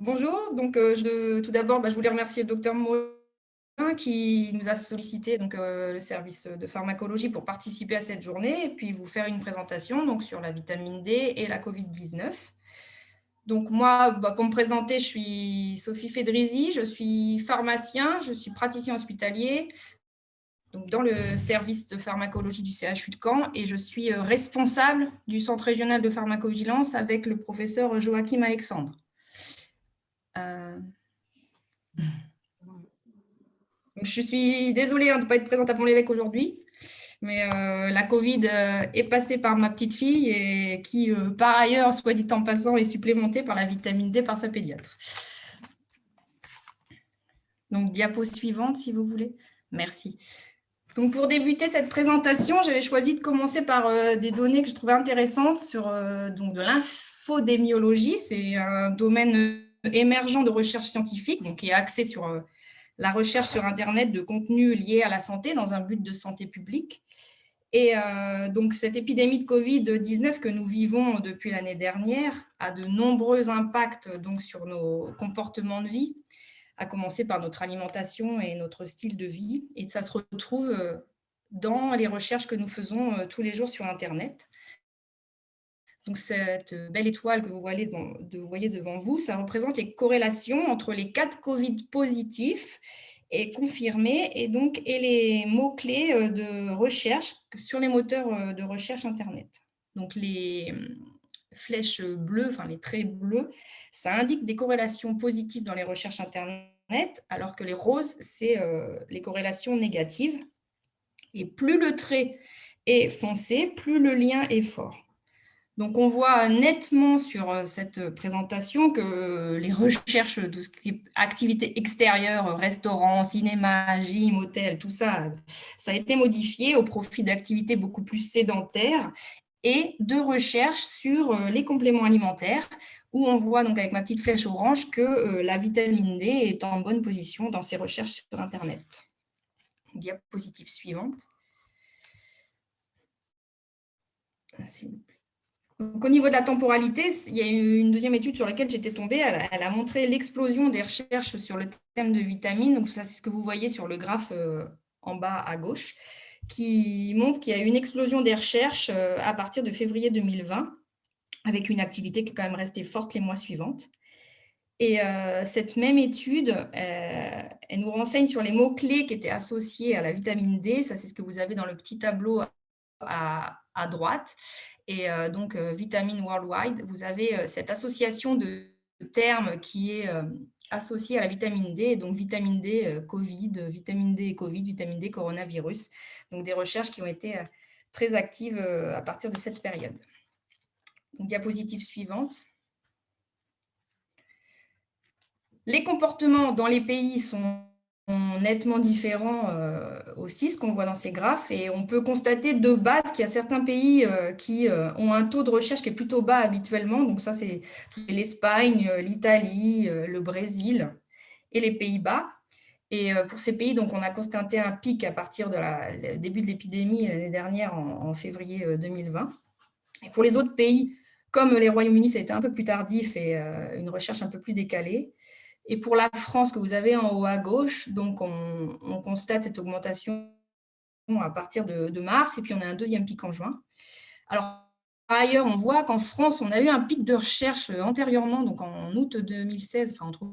bonjour. Donc, je, tout d'abord, bah, je voulais remercier le docteur Morin qui nous a sollicité donc, le service de pharmacologie pour participer à cette journée et puis vous faire une présentation donc, sur la vitamine D et la Covid-19. Donc moi, bah, pour me présenter, je suis Sophie Fédrizi, je suis pharmacien, je suis praticien hospitalier, dans le service de pharmacologie du CHU de Caen et je suis euh, responsable du centre régional de pharmacovigilance avec le professeur Joachim Alexandre. Euh, je suis désolée hein, de ne pas être présente à Pont-l'Évêque aujourd'hui, mais euh, la Covid est passée par ma petite fille et qui, par ailleurs, soit dit en passant, est supplémentée par la vitamine D par sa pédiatre. Donc, diapo suivante, si vous voulez. Merci. Donc, pour débuter cette présentation, j'avais choisi de commencer par euh, des données que je trouvais intéressantes sur euh, donc de l'infodémiologie. C'est un domaine émergent de recherche scientifique qui est axé sur euh, la recherche sur Internet de contenus liés à la santé dans un but de santé publique. Et donc, cette épidémie de Covid-19 que nous vivons depuis l'année dernière a de nombreux impacts sur nos comportements de vie à commencer par notre alimentation et notre style de vie. Et ça se retrouve euh, dans les recherches que nous faisons euh, tous les jours sur Internet. Cette belle étoile que vous voyez, devant vous, ça représente les corrélations entre les cas de Covid positifs et confirmés et, donc, et les mots-clés euh, de recherche sur les moteurs de recherche Internet. Donc, les flèches bleues, enfin les traits bleus, ça indique des corrélations positives dans les recherches Internet, alors que les roses, c'est euh, les corrélations négatives. Et plus le trait est foncé, plus le lien est fort. Donc, on voit nettement sur euh, cette présentation que les recherches de activités extérieures, restaurants, cinéma, gym, hôtel, tout ça, ça a été modifié au profit d'activités beaucoup plus sédentaires et de recherche sur euh, les compléments alimentaires, où on voit donc avec ma petite flèche orange que euh, la vitamine D est en bonne position dans ces recherches sur Internet. Diapositive suivante. Au niveau de la temporalité, il y a eu une deuxième étude sur laquelle j'étais tombée. Elle, a montré l'explosion des recherches sur le thème de vitamines. Ça, c'est ce que vous voyez sur le graphe euh, en bas à gauche qui montre qu'il y a eu une explosion des recherches euh, à partir de février 2020, avec une activité qui est quand même restée forte les mois suivants. Et euh, cette même étude, elle nous renseigne sur les mots-clés qui étaient associés à la vitamine D. Ça, c'est ce que vous avez dans le petit tableau à droite. Et donc, Vitamine Worldwide, vous avez cette association de termes qui est associée à la vitamine D, donc vitamine D Covid, vitamine D Covid, vitamine D coronavirus donc des recherches qui ont été euh, très actives euh, à partir de cette période. diapositive suivante. Les comportements dans les pays sont nettement différents euh, aussi, ce qu'on voit dans ces graphes, et on peut constater de base qu'il y a certains pays qui ont un taux de recherche qui est plutôt bas habituellement, donc ça c'est l'Espagne, l'Italie, le Brésil et les Pays-Bas, et euh, pour ces pays, donc, on a constaté un pic à partir du début de l'épidémie l'année dernière, en, février 2020. Euh, et pour les autres pays, comme les Royaumes-Unis, ça a été un peu plus tardif et euh, une recherche un peu plus décalée. Et pour la France, que vous avez en haut à gauche, donc on, constate cette augmentation à partir de, mars, et puis on a un deuxième pic en juin. Alors, par ailleurs, on voit qu'en France, on a eu un pic de recherche antérieurement, donc en août 2016, enfin entre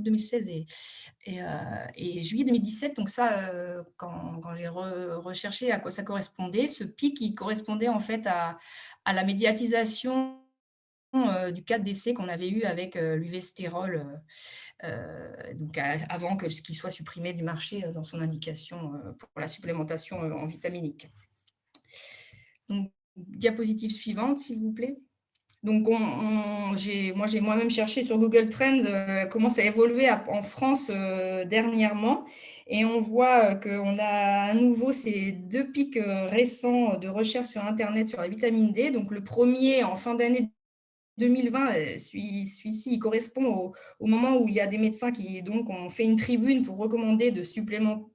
2016 et, euh, et, juillet 2017. Donc ça, euh, quand, j'ai recherché à quoi ça correspondait, ce pic, il correspondait en fait à, la médiatisation du cas de décès qu'on avait eu avec l'UV-stérol, donc avant que ce qui soit supprimé du marché dans son indication pour la supplémentation en vitaminique. Donc, diapositive suivante, s'il vous plaît. Donc, j'ai moi-même cherché sur Google Trends euh, comment ça a évolué en France euh, dernièrement. Et on voit euh, qu'on a à nouveau ces deux pics récents de recherche sur Internet sur la vitamine D. Donc, le premier en fin d'année 2020, celui-ci il correspond au, moment où il y a des médecins qui ont fait une tribune pour recommander de supplémenter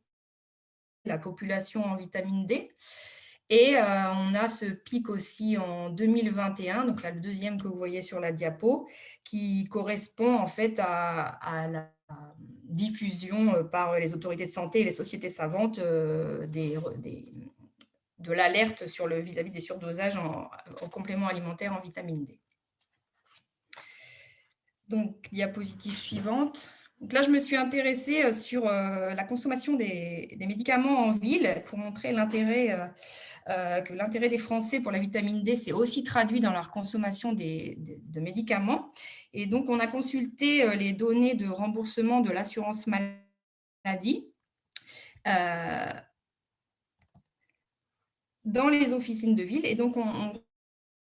la population en vitamine D. Et on a ce pic aussi en 2021, donc là, le deuxième que vous voyez sur la diapo, qui correspond en fait à, la diffusion par les autorités de santé et les sociétés savantes de l'alerte sur le vis-à-vis des surdosages en, en compléments alimentaires en vitamine D. Donc, diapositive suivante. Donc là, je me suis intéressée euh, sur euh, la consommation des, médicaments en ville pour montrer l'intérêt euh, que l'intérêt des Français pour la vitamine D s'est aussi traduit dans leur consommation de médicaments. Et donc, on a consulté les données de remboursement de l'assurance maladie dans les officines de ville. Et donc, on,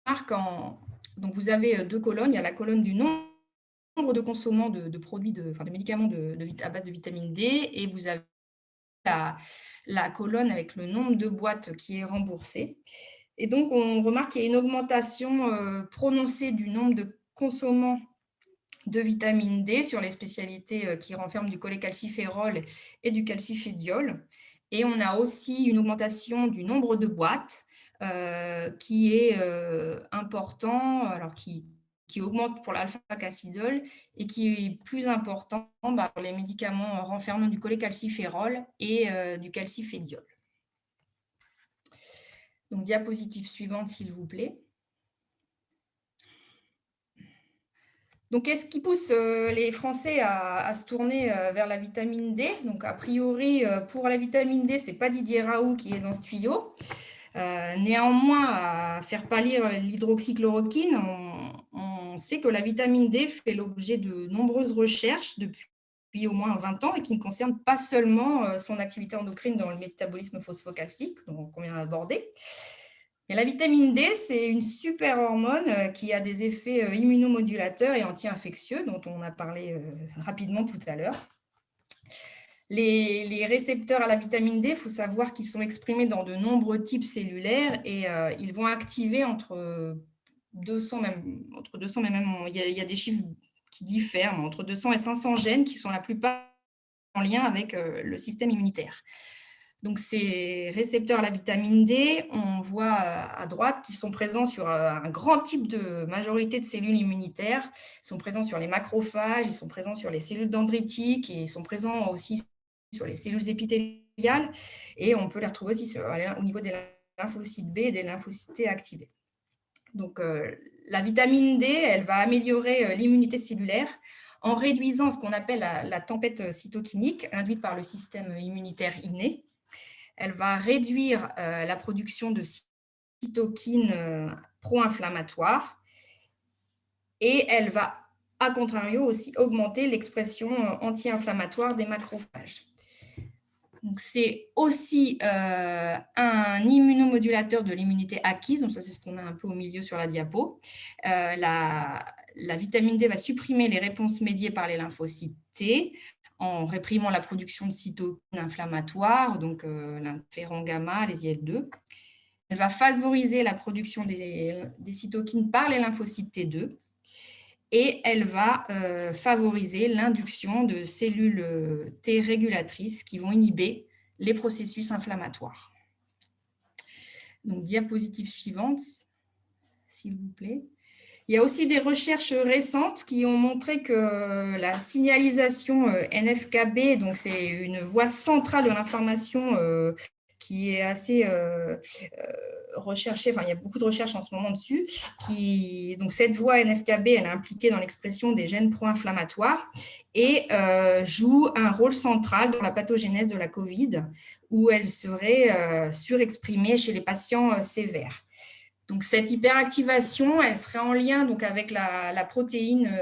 remarque en... Donc, vous avez deux colonnes. Il y a la colonne du nom de consommants de, produits, de, enfin, de médicaments de, à base de vitamine D et vous avez la, colonne avec le nombre de boîtes qui est remboursé. Et donc, on remarque qu'il y a une augmentation euh, prononcée du nombre de consommants de vitamine D sur les spécialités euh, qui renferment du cholécalciférol et du calcifédiol. Et on a aussi une augmentation du nombre de boîtes euh, qui est important, alors qui, qui augmente pour l'alpha-cassidol et qui est plus important bah, pour les médicaments renfermant du cholécalciférol et euh, du calcifédiol. Donc, diapositive suivante, s'il vous plaît. Donc, qu'est-ce qui pousse euh, les Français à, se tourner euh, vers la vitamine D? Donc, a priori, pour la vitamine D, ce n'est pas Didier Raoult qui est dans ce tuyau. néanmoins, à faire pâlir l'hydroxychloroquine, on sait que la vitamine D fait l'objet de nombreuses recherches depuis au moins 20 ans et qui ne concernent pas seulement euh, son activité endocrine dans le métabolisme phosphocalcique, qu'on vient d'aborder. Mais la vitamine D, c'est une super hormone euh, qui a des effets euh, immunomodulateurs et anti-infectieux, dont on a parlé rapidement tout à l'heure. Les, récepteurs à la vitamine D, il faut savoir qu'ils sont exprimés dans de nombreux types cellulaires et ils vont activer entre 200, même, entre 200, mais même, il y, a, des chiffres qui diffèrent, entre 200 et 500 gènes qui sont la plupart en lien avec euh, le système immunitaire. Donc, ces récepteurs à la vitamine D, on voit euh, à droite qu'ils sont présents sur euh, un grand type de majorité de cellules immunitaires. Ils sont présents sur les macrophages, ils sont présents sur les cellules dendritiques et ils sont présents aussi sur les cellules épithéliales. Et on peut les retrouver aussi au niveau des lymphocytes B et des lymphocytes T activés. Donc, euh, la vitamine D, elle va améliorer euh, l'immunité cellulaire en réduisant ce qu'on appelle la, tempête euh, cytokinique induite par le système immunitaire inné. Elle va réduire la production de cytokines pro-inflammatoires et elle va, à contrario, aussi augmenter l'expression anti-inflammatoire des macrophages. C'est aussi euh, un immunomodulateur de l'immunité acquise, donc ça c'est ce qu'on a un peu au milieu sur la diapo. Euh, la, vitamine D va supprimer les réponses médiées par les lymphocytes T en réprimant la production de cytokines inflammatoires, donc euh, gamma, les IL-2. Elle va favoriser la production des cytokines par les lymphocytes T2 et elle va euh, favoriser l'induction de cellules euh, T régulatrices qui vont inhiber les processus inflammatoires. Donc, diapositive suivante, s'il vous plaît. Il y a aussi des recherches récentes qui ont montré que la signalisation euh, NFKB, donc c'est une voie centrale de l'information qui est assez euh, euh, recherchée, enfin il y a beaucoup de recherches en ce moment dessus, qui, donc cette voie NFKB, elle est impliquée dans l'expression des gènes pro-inflammatoires et euh, joue un rôle central dans la pathogénèse de la COVID, où elle serait surexprimée chez les patients sévères. Donc, cette hyperactivation, elle serait en lien donc, avec la, protéine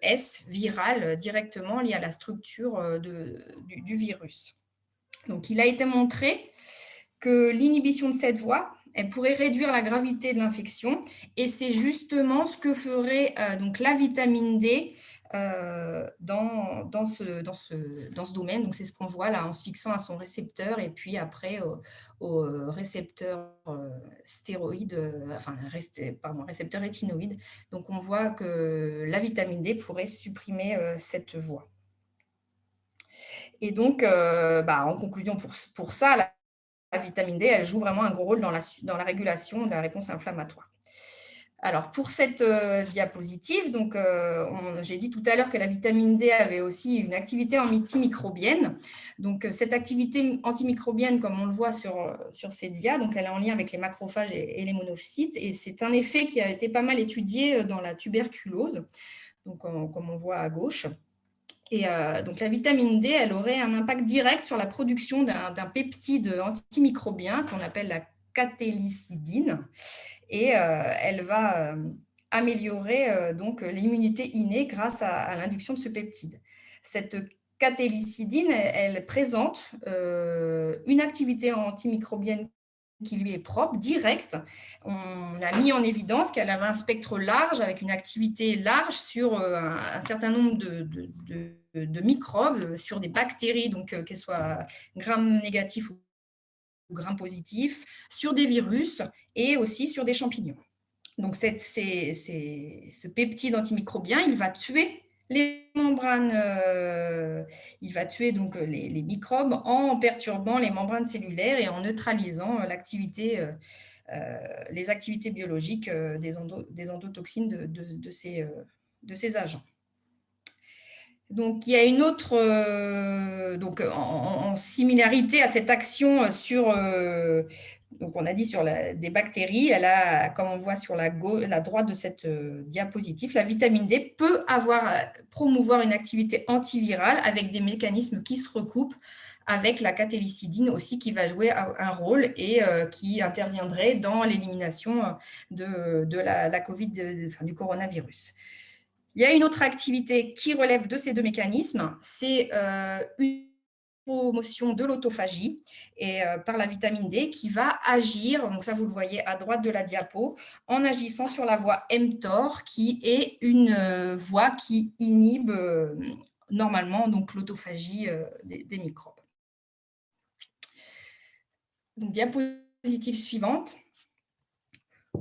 S virale directement liée à la structure du, du, virus. Donc, il a été montré que l'inhibition de cette voie, elle pourrait réduire la gravité de l'infection et c'est justement ce que ferait euh, donc la vitamine D euh, dans, dans, ce, dans, ce, dans ce domaine. Donc, c'est ce qu'on voit là en se fixant à son récepteur et puis après au, récepteur euh, stéroïde, enfin, pardon, récepteur rétinoïde. Donc, on voit que la vitamine D pourrait supprimer cette voie. Et donc, bah, en conclusion pour, pour ça, vitamine D, elle joue vraiment un gros rôle dans la, la régulation de la réponse inflammatoire. Alors, pour cette euh, diapositive, euh, j'ai dit tout à l'heure que la vitamine D avait aussi une activité antimicrobienne. Donc, euh, cette activité antimicrobienne, comme on le voit sur, ces dias, donc elle est en lien avec les macrophages et, les monocytes. Et c'est un effet qui a été pas mal étudié dans la tuberculose, comme on voit à gauche. Et donc, la vitamine D, elle aurait un impact direct sur la production d'un peptide antimicrobien qu'on appelle la catélicidine et euh, elle va euh, améliorer euh, donc l'immunité innée grâce à, l'induction de ce peptide. Cette catélicidine, elle, présente une activité antimicrobienne qui lui est propre, directe. On a mis en évidence qu'elle avait un spectre large, avec une activité large sur un, certain nombre de, microbes, sur des bactéries, donc qu'elles soient gram négatifs ou gram positif, sur des virus et aussi sur des champignons. Donc, ce peptide antimicrobien, il va tuer les membranes, euh, il va tuer donc les, microbes en perturbant les membranes cellulaires et en neutralisant euh, les activités biologiques euh, des, des endotoxines de, ces, de ces agents. Donc, il y a une autre, euh, donc en, similarité à cette action sur, euh, donc on a dit sur des bactéries, elle a, comme on voit sur la, droite de cette euh, diapositive, la vitamine D peut avoir, promouvoir une activité antivirale avec des mécanismes qui se recoupent avec la catélicidine aussi qui va jouer un rôle et qui interviendrait dans l'élimination de, la, COVID, du coronavirus. Il y a une autre activité qui relève de ces deux mécanismes, c'est euh, une promotion de l'autophagie et euh, par la vitamine D qui va agir, donc ça vous le voyez à droite de la diapo, en agissant sur la voie mTOR qui est une euh, voie qui inhibe normalement donc l'autophagie des, microbes. diapositive suivante.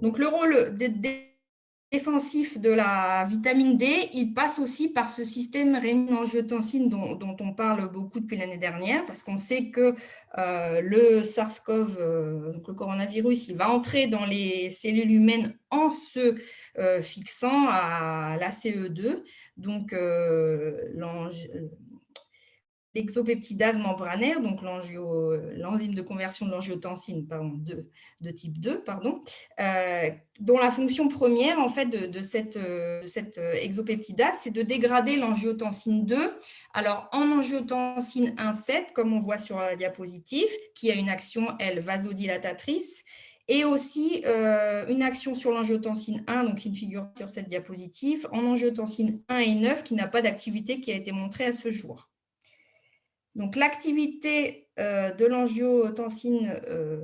Donc le rôle des défensif de la vitamine D, il passe aussi par ce système rénine-angiotensine dont, on parle beaucoup depuis l'année dernière, parce qu'on sait que euh, le SARS-CoV, euh, le coronavirus, il va entrer dans les cellules humaines en se euh, fixant à l'ACE2, donc l'exopeptidase membranaire, donc l'enzyme de conversion de l'angiotensine de, de, type 2, pardon, euh, dont la fonction première en fait, de, cette, euh, euh, exopeptidase, c'est de dégrader l'angiotensine 2. Alors, en angiotensine 1,7, comme on voit sur la diapositive, qui a une action, elle, vasodilatatrice, et aussi une action sur l'angiotensine 1, donc qui figure sur cette diapositive, en angiotensine 1 et 9, qui n'a pas d'activité qui a été montrée à ce jour. Donc, l'activité euh, de l'angiotensine, euh,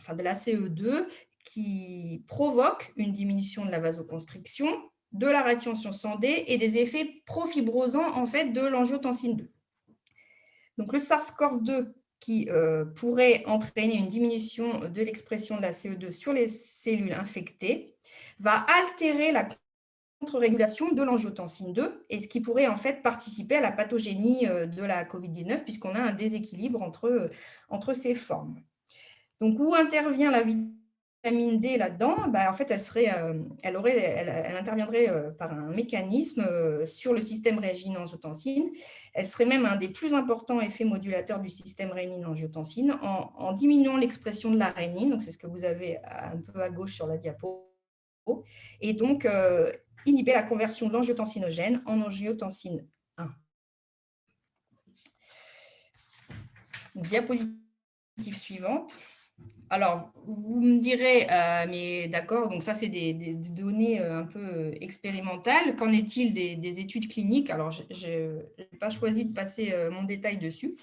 enfin de la CE2, qui provoque une diminution de la vasoconstriction, de la rétention D et des effets profibrosants en fait, de l'angiotensine 2. Donc, le SARS-CoV-2 qui euh, pourrait entraîner une diminution de l'expression de la CE2 sur les cellules infectées, va altérer la contre-régulation de l'angiotensine 2 et ce qui pourrait en fait participer à la pathogénie euh, de la COVID-19 puisqu'on a un déséquilibre entre, euh, entre ces formes. Donc, où intervient la vitamine D là-dedans? Bah, En fait, elle, serait, euh, elle, aurait, elle, interviendrait par un mécanisme sur le système rénine-angiotensine. Elle serait même un des plus importants effets modulateurs du système rénine-angiotensine en, en, diminuant l'expression de la rénine. Donc, c'est ce que vous avez un peu à gauche sur la diapo. Et donc, inhiber la conversion de l'angiotensinogène en angiotensine 1. Diapositive suivante. Alors, vous me direz, euh, mais d'accord, donc ça, c'est des, données euh, un peu euh, expérimentales. Qu'en est-il des, études cliniques? Alors, je n'ai pas choisi de passer mon détail dessus.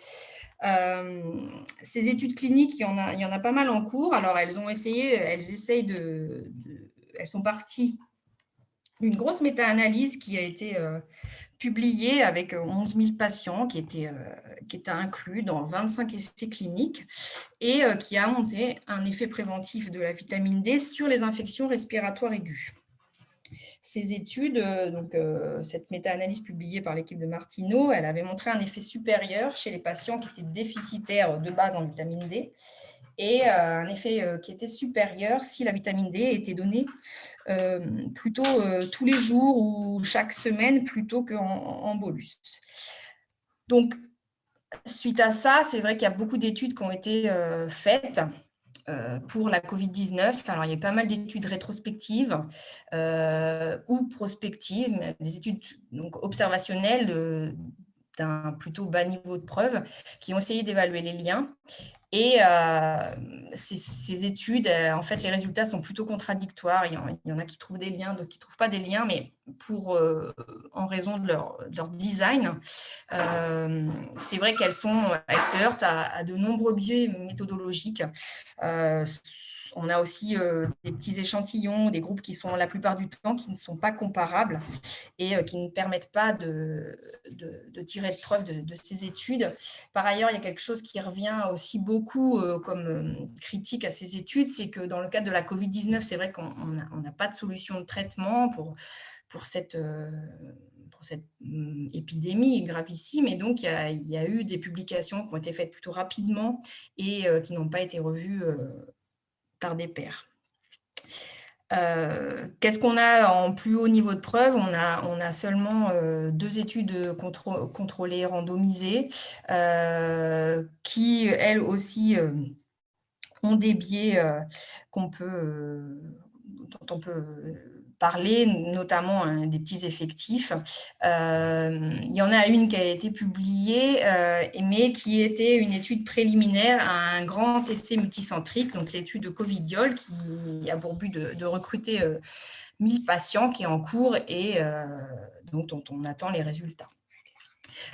ces études cliniques, il y, en a, il y en a pas mal en cours. Alors, elles ont essayé, elles essayent de elles sont parties une grosse méta-analyse qui a été euh, publiée avec 11 000 patients qui étaient, euh, qui étaient inclus dans 25 essais cliniques et euh, qui a monté un effet préventif de la vitamine D sur les infections respiratoires aiguës. Ces études, donc, cette méta-analyse publiée par l'équipe de Martineau, elle avait montré un effet supérieur chez les patients qui étaient déficitaires de base en vitamine D et un effet qui était supérieur si la vitamine D était donnée plutôt tous les jours ou chaque semaine plutôt qu'en en bolus. Donc, suite à ça, c'est vrai qu'il y a beaucoup d'études qui ont été faites euh, pour la Covid-19. Alors, il y a pas mal d'études rétrospectives euh, ou prospectives, des études donc, observationnelles d'un plutôt bas niveau de preuve qui ont essayé d'évaluer les liens. Et euh, ces, études, en fait, les résultats sont plutôt contradictoires. Il y en, a qui trouvent des liens, d'autres qui ne trouvent pas des liens, mais pour, en raison de leur, design, c'est vrai qu'elles elles se heurtent à, de nombreux biais méthodologiques on a aussi euh, des petits échantillons, des groupes qui sont la plupart du temps qui ne sont pas comparables et euh, qui ne permettent pas de, tirer de preuves de, ces études. Par ailleurs, il y a quelque chose qui revient aussi beaucoup euh, comme critique à ces études, c'est que dans le cadre de la COVID-19, c'est vrai qu'on n'a pas de solution de traitement pour, cette cette hum, épidémie gravissime. Et donc, il y, a, eu des publications qui ont été faites plutôt rapidement et qui n'ont pas été revues des pairs. Euh, qu'est-ce qu'on a en plus haut niveau de preuve? On a, on a seulement euh, deux études contrôlées, randomisées, euh, qui, elles aussi, ont des biais qu'on peut, dont on peut notamment hein, des petits effectifs. Euh, il y en a une qui a été publiée, euh, mais qui était une étude préliminaire à un grand essai multicentrique, donc l'étude de Covidiol, qui a pour but de, recruter 1000 euh, patients qui est en cours et dont on attend les résultats.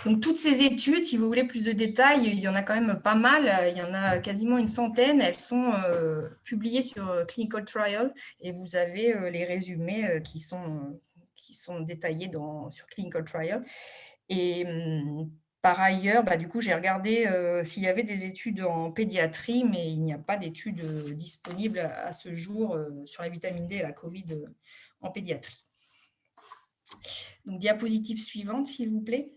Donc, toutes ces études, si vous voulez plus de détails, il y en a quand même pas mal. Il y en a quasiment une centaine. Elles sont euh, publiées sur euh, Clinical Trial et vous avez euh, les résumés qui, sont, qui détaillés sur Clinical Trial. Et hum, par ailleurs, bah, du coup, j'ai regardé s'il y avait des études en pédiatrie, mais il n'y a pas d'études disponibles à, ce jour sur la vitamine D et la COVID en pédiatrie. Donc, diapositive suivante, s'il vous plaît.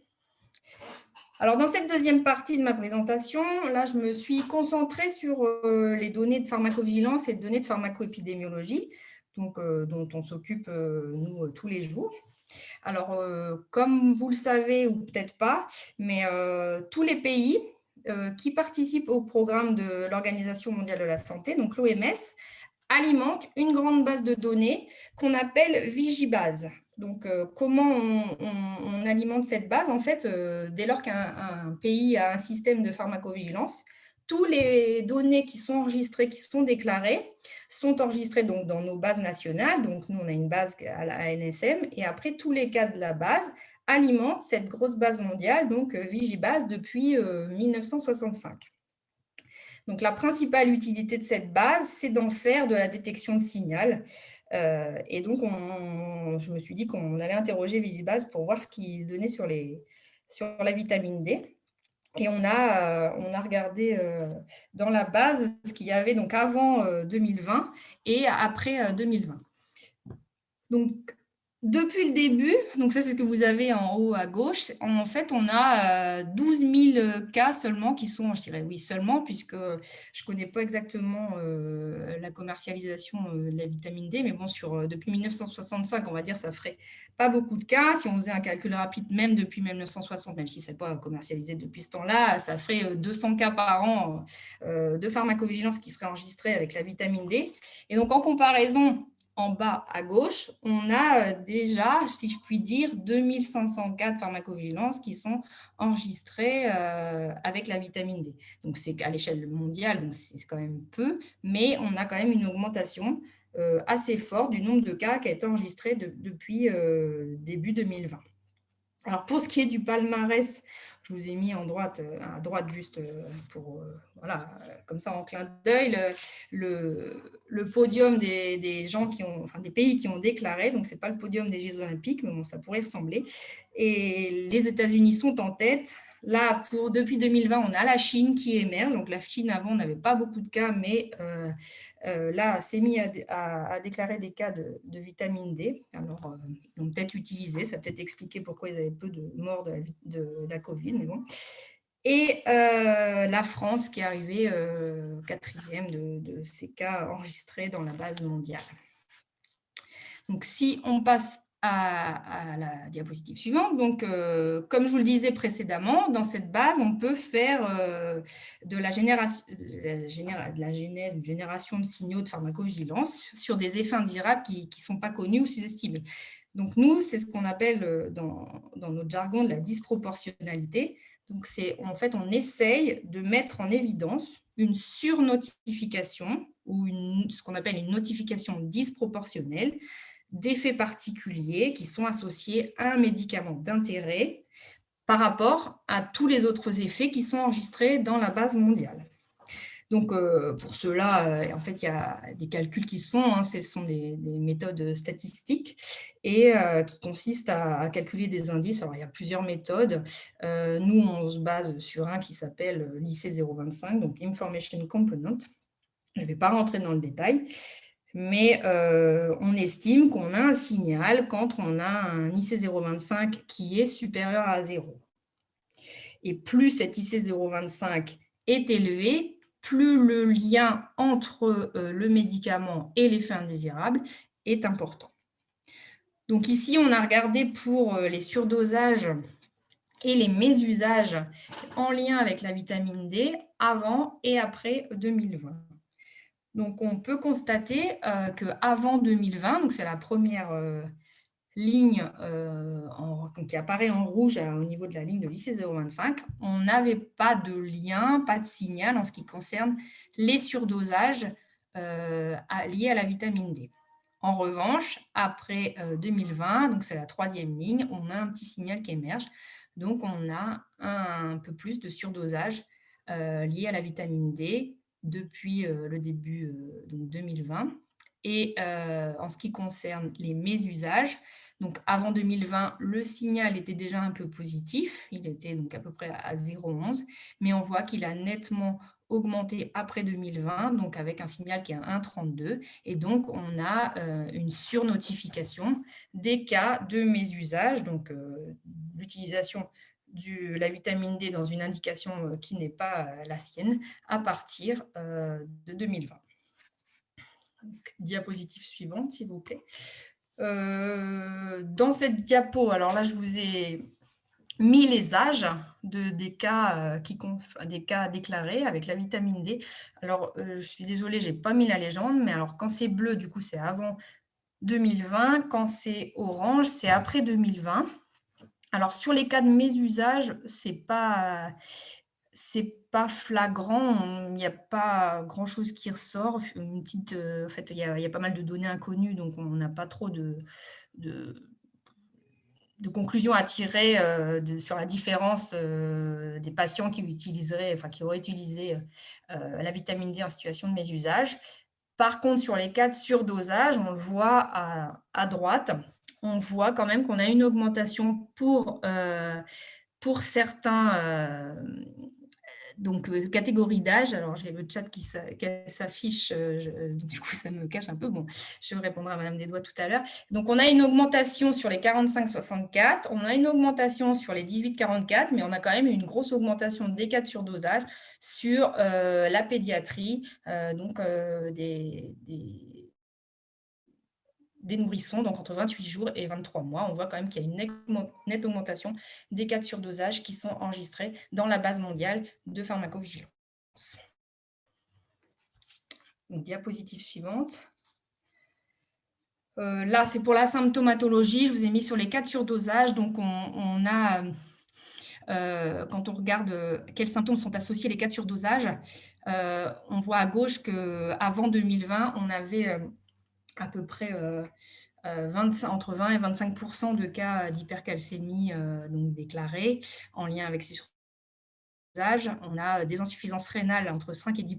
Alors, dans cette deuxième partie de ma présentation, là, je me suis concentrée sur euh, les données de pharmacovigilance et de données de pharmacoépidémiologie, donc, euh, dont on s'occupe, euh, nous, tous les jours. Alors, comme vous le savez, ou peut-être pas, mais tous les pays qui participent au programme de l'Organisation mondiale de la santé, donc l'OMS, alimentent une grande base de données qu'on appelle Vigibase. Donc, euh, comment on, alimente cette base En fait, euh, dès lors qu'un pays a un système de pharmacovigilance, tous les données qui sont enregistrées, qui sont déclarées, sont enregistrées donc dans nos bases nationales. Donc, nous, on a une base à la ANSM. Et après, tous les cas de la base alimentent cette grosse base mondiale, donc euh, Vigibase, depuis 1965. Donc, la principale utilité de cette base, c'est d'en faire de la détection de signal. Euh, et donc, je me suis dit qu'on allait interroger Visibase pour voir ce qu'il donnait sur, la vitamine D. Et on a, euh, regardé euh, dans la base ce qu'il y avait donc avant 2020 et après 2020. Donc, depuis le début, donc ça c'est ce que vous avez en haut à gauche, en fait on a 12 euh, 000 cas seulement qui sont, je dirais oui seulement, puisque je ne connais pas exactement euh, la commercialisation euh, de la vitamine D, mais bon, sur, depuis 1965, on va dire, ça ferait pas beaucoup de cas. Si on faisait un calcul rapide, même depuis 1960, même si ce n'est pas commercialisé depuis ce temps-là, ça ferait 200 cas par an de pharmacovigilance qui seraient enregistrés avec la vitamine D. Et donc en comparaison en bas à gauche, on a euh, déjà, si je puis dire, 2500 cas pharmacovigilance qui sont enregistrés euh, avec la vitamine D. Donc, c'est à l'échelle mondiale, c'est quand même peu, mais on a quand même une augmentation euh, assez forte du nombre de cas qui a été enregistré depuis début 2020. Alors, pour ce qui est du palmarès, je vous ai mis en droite, euh, à droite juste euh, pour, euh, voilà, comme ça en clin d'œil, le, podium des, gens qui ont, des pays qui ont déclaré. Donc, ce n'est pas le podium des Jeux Olympiques, mais bon, ça pourrait ressembler. Et les États-Unis sont en tête Là, depuis 2020, on a la Chine qui émerge. Donc, la Chine, avant, n'avait pas beaucoup de cas, mais euh, euh, là, s'est mis à, déclarer des cas de, vitamine D. Alors, euh, ils l'ont peut-être utilisé. Ça peut-être expliqué pourquoi ils avaient peu de morts de la, Covid, et la France qui est arrivée quatrième de, de, ces cas enregistrés dans la base mondiale. Donc, si on passe à, la diapositive suivante. Donc, euh, comme je vous le disais précédemment, dans cette base, on peut faire euh, de, la génération, de la génération de signaux de pharmacovigilance sur des effets indirables qui ne sont pas connus ou sous-estimés. Donc, nous, c'est ce qu'on appelle euh, dans, notre jargon de la disproportionnalité. Donc, en fait, on essaye de mettre en évidence une surnotification ou une, ce qu'on appelle une notification disproportionnelle d'effets particuliers qui sont associés à un médicament d'intérêt par rapport à tous les autres effets qui sont enregistrés dans la base mondiale. Donc, euh, pour cela, euh, en fait, il y a des calculs qui se font, hein, ce sont des, méthodes statistiques et euh, qui consistent à, calculer des indices. Alors, il y a plusieurs méthodes. nous, on se base sur un qui s'appelle l'IC 025, donc Information Component. Je ne vais pas rentrer dans le détail, mais euh, on estime qu'on a un signal quand on a un IC025 qui est supérieur à 0. Et plus cet IC025 est élevé, plus le lien entre euh, le médicament et l'effet indésirable est important. Donc ici, on a regardé pour euh, les surdosages et les mésusages en lien avec la vitamine D avant et après 2020. Donc, on peut constater euh, qu'avant 2020, donc c'est la première euh, ligne euh, qui apparaît en rouge au niveau de la ligne de l'IC025, on n'avait pas de lien, pas de signal en ce qui concerne les surdosages liés à la vitamine D. En revanche, après 2020, donc c'est la troisième ligne, on a un petit signal qui émerge. Donc, on a un, peu plus de surdosage lié à la vitamine D depuis euh, le début euh, donc 2020. Et euh, en ce qui concerne les mésusages, donc avant 2020, le signal était déjà un peu positif, il était donc à peu près à 0,11, mais on voit qu'il a nettement augmenté après 2020, donc avec un signal qui est à 1,32, et donc on a une surnotification des cas de mésusage, donc l'utilisation de la vitamine D dans une indication euh, qui n'est pas euh, la sienne à partir euh, de 2020. diapositive suivante, s'il vous plaît. dans cette diapo, alors là, je vous ai mis les âges de, des, cas, qui, des cas déclarés avec la vitamine D. Alors, je suis désolée, je n'ai pas mis la légende, mais alors quand c'est bleu, du coup, c'est avant 2020. Quand c'est orange, c'est après 2020. Alors, sur les cas de mésusage, ce n'est pas, flagrant, il n'y a pas grand-chose qui ressort. Une petite, euh, en fait, il y, a, pas mal de données inconnues, donc on n'a pas trop de, de, conclusions à tirer euh, sur la différence euh, des patients qui, utiliseraient, enfin, qui auraient utilisé la vitamine D en situation de mésusage. Par contre, sur les cas de surdosage, on le voit à droite, on voit quand même qu'on a une augmentation pour, euh, pour certains euh, donc, euh, catégories d'âge. Alors, j'ai le chat qui s'affiche, du coup, ça me cache un peu. Bon, je répondrai à Madame Desdois tout à l'heure. Donc, on a une augmentation sur les 45-64, on a une augmentation sur les 18-44, mais on a quand même une grosse augmentation des cas de surdosage sur la pédiatrie, donc des nourrissons, donc entre 28 jours et 23 mois. On voit quand même qu'il y a une nette augmentation des cas de surdosage qui sont enregistrés dans la base mondiale de pharmacovigilance. diapositive suivante. Euh, là, c'est pour la symptomatologie. Je vous ai mis sur les cas de surdosage. Donc, on, a, euh, quand on regarde quels symptômes sont associés les cas de surdosage, euh, on voit à gauche qu'avant 2020, on avait à peu près euh, euh, entre 20 et 25% de cas d'hypercalcémie euh, déclarés en lien avec ces surdosages. On a des insuffisances rénales entre 5 et 10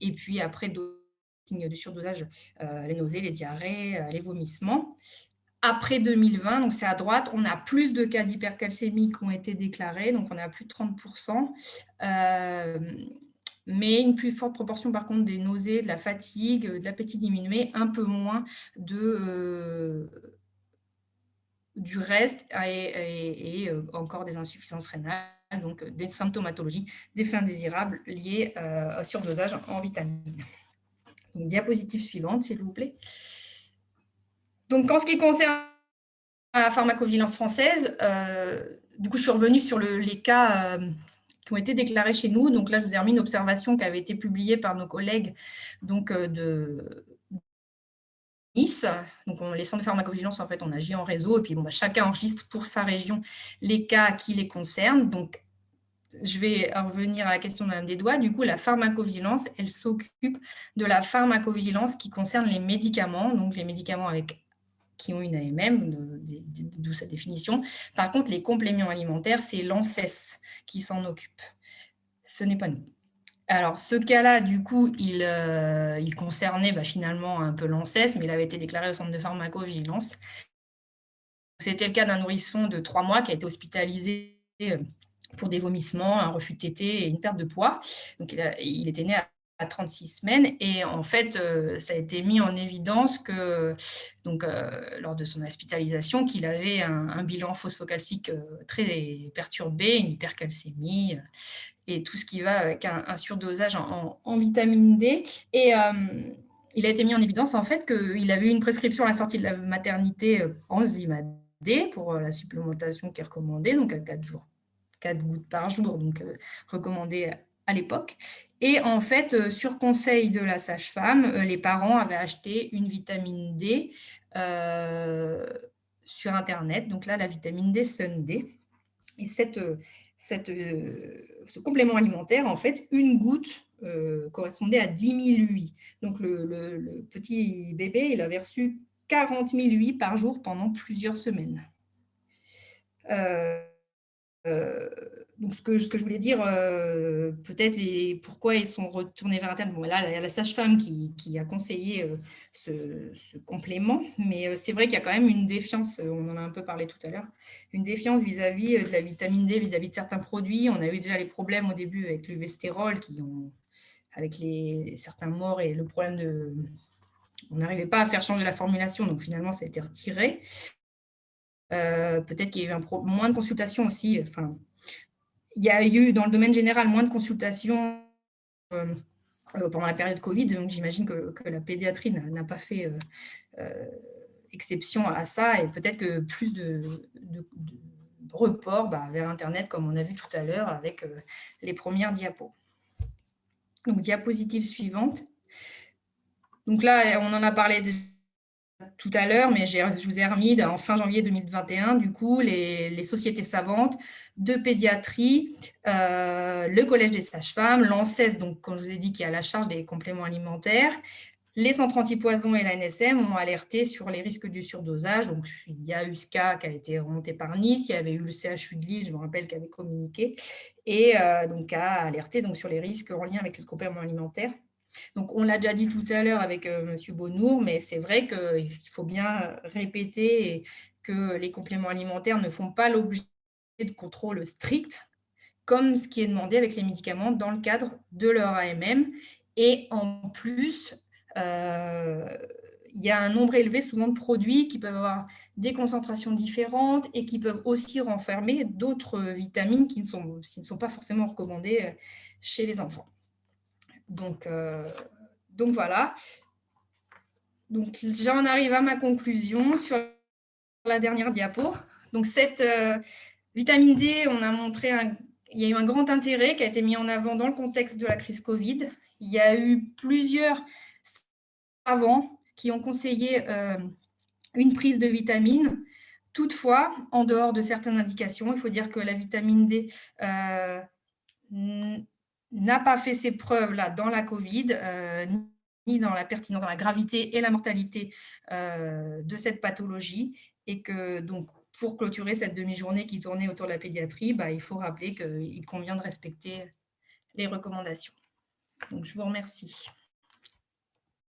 et puis après d'autres signes de surdosage, les nausées, les diarrhées, les vomissements. Après 2020, donc c'est à droite, on a plus de cas d'hypercalcémie qui ont été déclarés, donc on a plus de 30 mais une plus forte proportion par contre des nausées, de la fatigue, de l'appétit diminué, un peu moins de, euh, du reste et, euh, encore des insuffisances rénales donc des symptomatologies, des fins désirables liées au surdosage en vitamines. diapositive suivante, s'il vous plaît. Donc, en ce qui concerne la pharmacovigilance française, du coup, je suis revenue sur les cas qui ont été déclarés chez nous. Donc là, je vous ai remis une observation qui avait été publiée par nos collègues donc, euh, de Nice. Donc, les centres de pharmacovigilance, en fait, on agit en réseau et puis bon, bah, chacun enregistre pour sa région les cas qui les concernent. Donc, je vais revenir à la question de Mme Desdois. Du coup, la pharmacovigilance, elle s'occupe de la pharmacovigilance qui concerne les médicaments, donc les médicaments avec qui ont une AMM, d'où sa définition. Par contre, les compléments alimentaires, c'est l'ANSES qui s'en occupe. Ce n'est pas nous. Alors, ce cas-là, du coup, il, euh, concernait bah, finalement un peu l'ANSES, mais il avait été déclaré au centre de pharmacovigilance. C'était le cas d'un nourrisson de trois mois qui a été hospitalisé euh, pour des vomissements, un refus de tété et une perte de poids. Donc, il, il était né à à 36 semaines. Et en fait, euh, ça a été mis en évidence que, donc, euh, lors de son hospitalisation, qu'il avait un, bilan phosphocalcique euh, très perturbé, une hypercalcémie et tout ce qui va avec un, surdosage en, vitamine D. Et il a été mis en évidence en fait qu'il avait eu une prescription à la sortie de la maternité enzyme D pour la supplémentation qui est recommandée, donc à 4 jours, 4 gouttes par jour, donc recommandé à l'époque. Et en fait, euh, sur conseil de la sage-femme, euh, les parents avaient acheté une vitamine D euh, sur Internet. Donc là, la vitamine D Sunday. Et cette, cette, ce complément alimentaire, en fait, une goutte correspondait à 10 000 UI. Donc le, petit bébé, il avait reçu 40 000 UI par jour pendant plusieurs semaines donc, ce que, je voulais dire, euh, peut-être pourquoi ils sont retournés vers Internet. Bon, là, il y a la sage-femme qui, a conseillé euh, ce, complément, mais euh, c'est vrai qu'il y a quand même une défiance, on en a un peu parlé tout à l'heure, une défiance vis-à-vis de la vitamine D, vis-à-vis de certains produits. On a eu déjà les problèmes au début avec l'uvestérol, qui ont, avec les, certains morts et le problème de... On n'arrivait pas à faire changer la formulation, donc finalement, ça a été retiré. peut-être qu'il y a eu un moins de consultations aussi, enfin, il y a eu dans le domaine général moins de consultations euh, euh, pendant la période Covid, donc j'imagine que, la pédiatrie n'a pas fait euh, exception à ça et peut-être que plus de, report bah, vers Internet, comme on a vu tout à l'heure avec les premières diapos. Donc, diapositive suivante. Donc là, on en a parlé déjà tout à l'heure, mais je vous ai remis en fin janvier 2021, du coup, les, sociétés savantes de pédiatrie, euh, le Collège des sages-femmes, l'ANSES, donc quand je vous ai dit qu'il y a la charge des compléments alimentaires, les centres antipoison et la NSM ont alerté sur les risques du surdosage. Donc, il y a eu ce cas qui a été remonté par Nice, il y avait eu le CHU de Lille, je me rappelle, qui avait communiqué, et euh, donc a alerté donc, sur les risques en lien avec les compléments alimentaires. Donc, on l'a déjà dit tout à l'heure avec euh, M. Bonnour, mais c'est vrai qu'il faut bien répéter que les compléments alimentaires ne font pas l'objet de contrôle strict, comme ce qui est demandé avec les médicaments dans le cadre de leur AMM. Et en plus, euh, il y a un nombre élevé souvent de produits qui peuvent avoir des concentrations différentes et qui peuvent aussi renfermer d'autres vitamines qui ne, sont, pas forcément recommandées euh, chez les enfants. Donc, euh, donc voilà. Donc j'en arrive à ma conclusion sur la dernière diapo. Donc cette euh, vitamine D, on a montré il y a eu un grand intérêt qui a été mis en avant dans le contexte de la crise Covid. Il y a eu plusieurs savants qui ont conseillé euh, une prise de vitamine. Toutefois, en dehors de certaines indications, il faut dire que la vitamine D n'a pas fait ses preuves là dans la Covid, euh, ni dans la pertinence, dans la gravité et la mortalité euh, de cette pathologie. Et que donc, pour clôturer cette demi-journée qui tournait autour de la pédiatrie, bah, il faut rappeler qu'il convient de respecter les recommandations. Donc, je vous remercie.